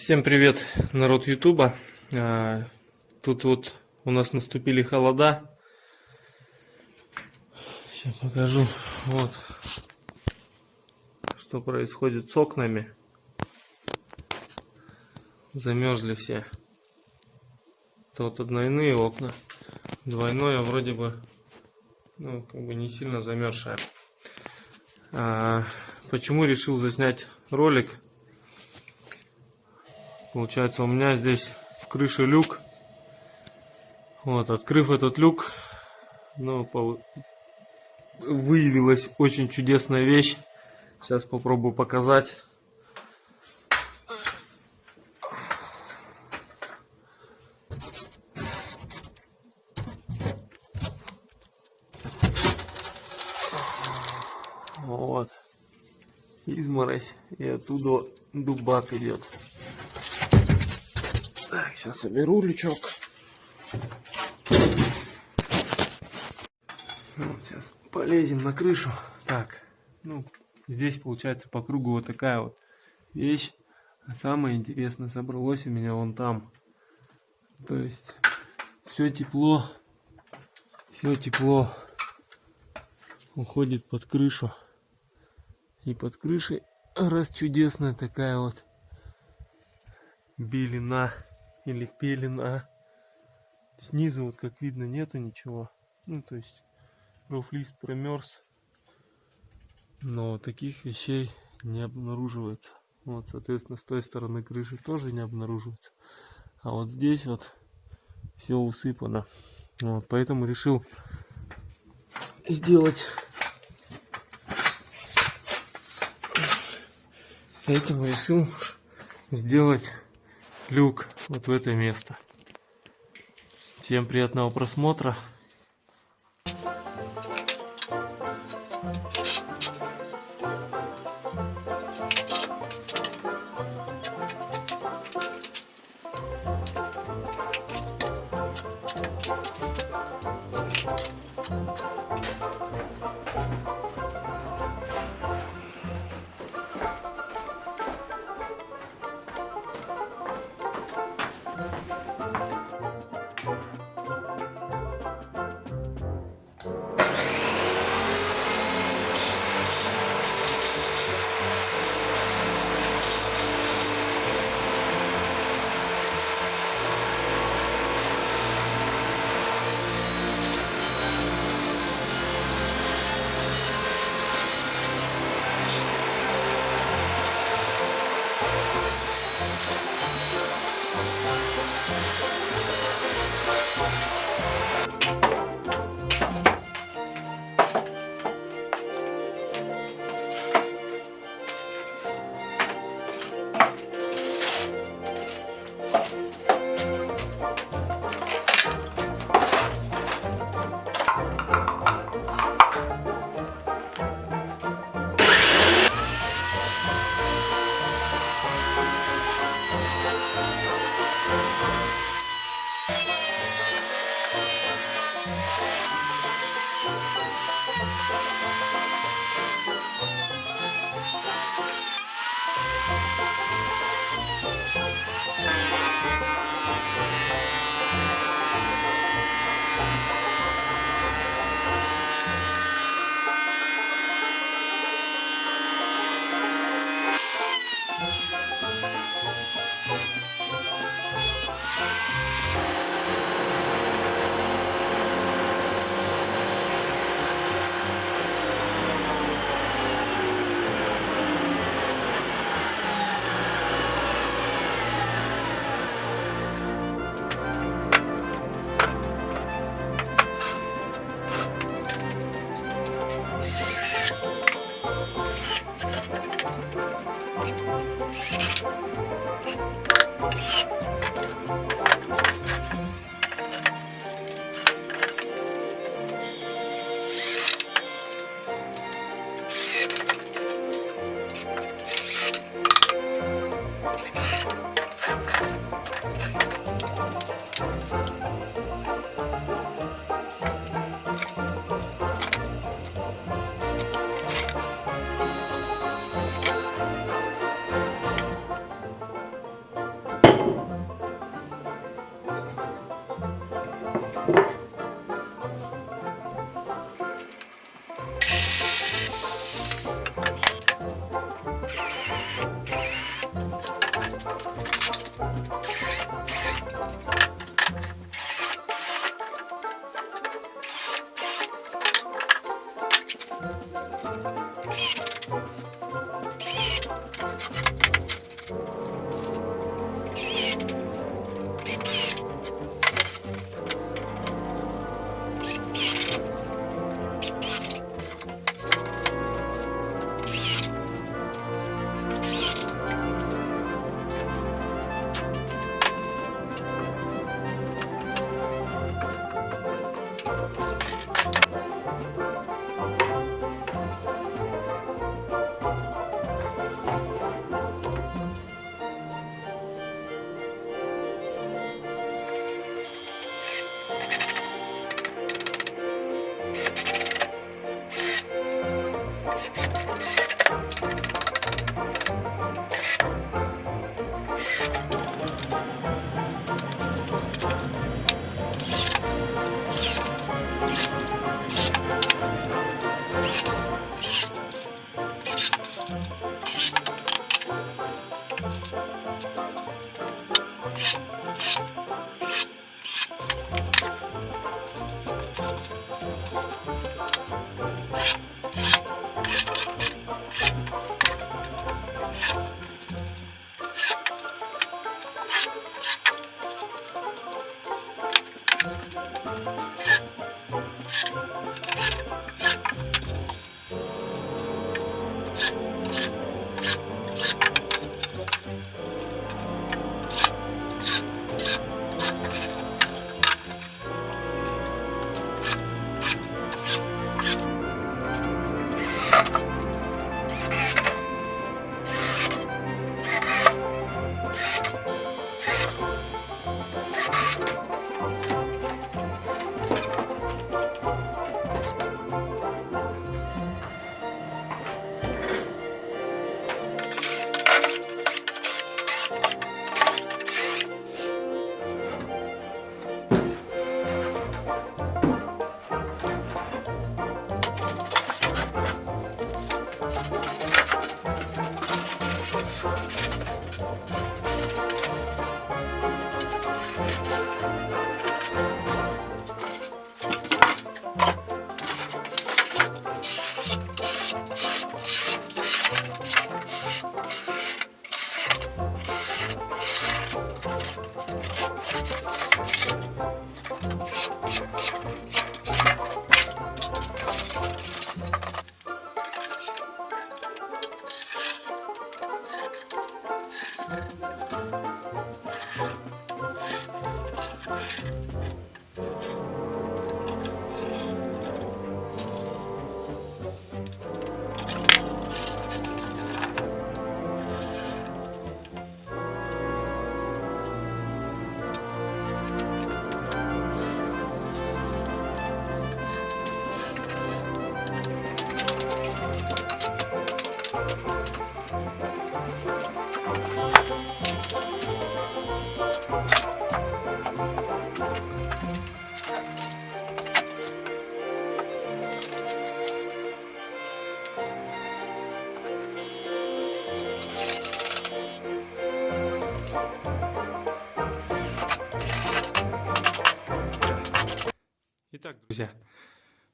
Всем привет, народ Ютуба. А, тут вот у нас наступили холода. Сейчас покажу. Вот что происходит с окнами. Замерзли все. Это вот однойные окна. Двойное вроде бы, ну, как бы не сильно замерзшее. А, почему решил заснять ролик? Получается, у меня здесь в крыше люк. Вот, открыв этот люк, ну, выявилась очень чудесная вещь. Сейчас попробую показать. Вот. Изморозь. И оттуда дубак идет. Так, сейчас соберу лючок. Вот, сейчас полезем на крышу. Так, ну, здесь получается по кругу вот такая вот вещь. А самое интересное собралось у меня вон там. То есть все тепло, все тепло уходит под крышу. И под крышей раз чудесная такая вот белина или пелена. Снизу, вот как видно, нету ничего. Ну, то есть рофлист промерз. Но таких вещей не обнаруживается. Вот, соответственно, с той стороны крыши тоже не обнаруживается. А вот здесь вот все усыпано. Вот, поэтому решил сделать поэтому решил сделать люк вот в это место. Всем приятного просмотра.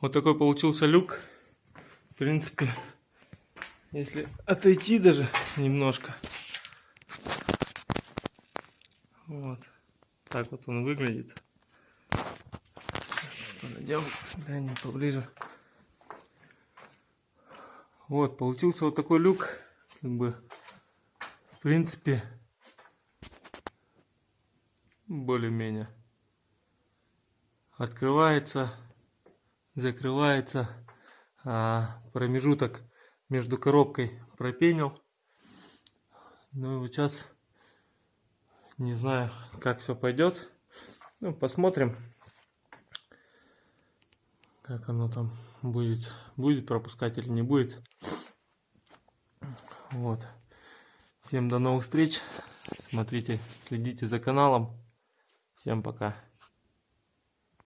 Вот такой получился люк. В принципе, если отойти даже немножко. Вот. Так вот он выглядит. Подойдем, глянем поближе. Вот, получился вот такой люк. Как бы, в принципе, более-менее открывается, закрывается, а промежуток между коробкой пропенил. Ну и вот сейчас не знаю, как все пойдет. Ну, посмотрим, как оно там будет, будет пропускать или не будет. Вот. Всем до новых встреч. Смотрите, следите за каналом. Всем пока.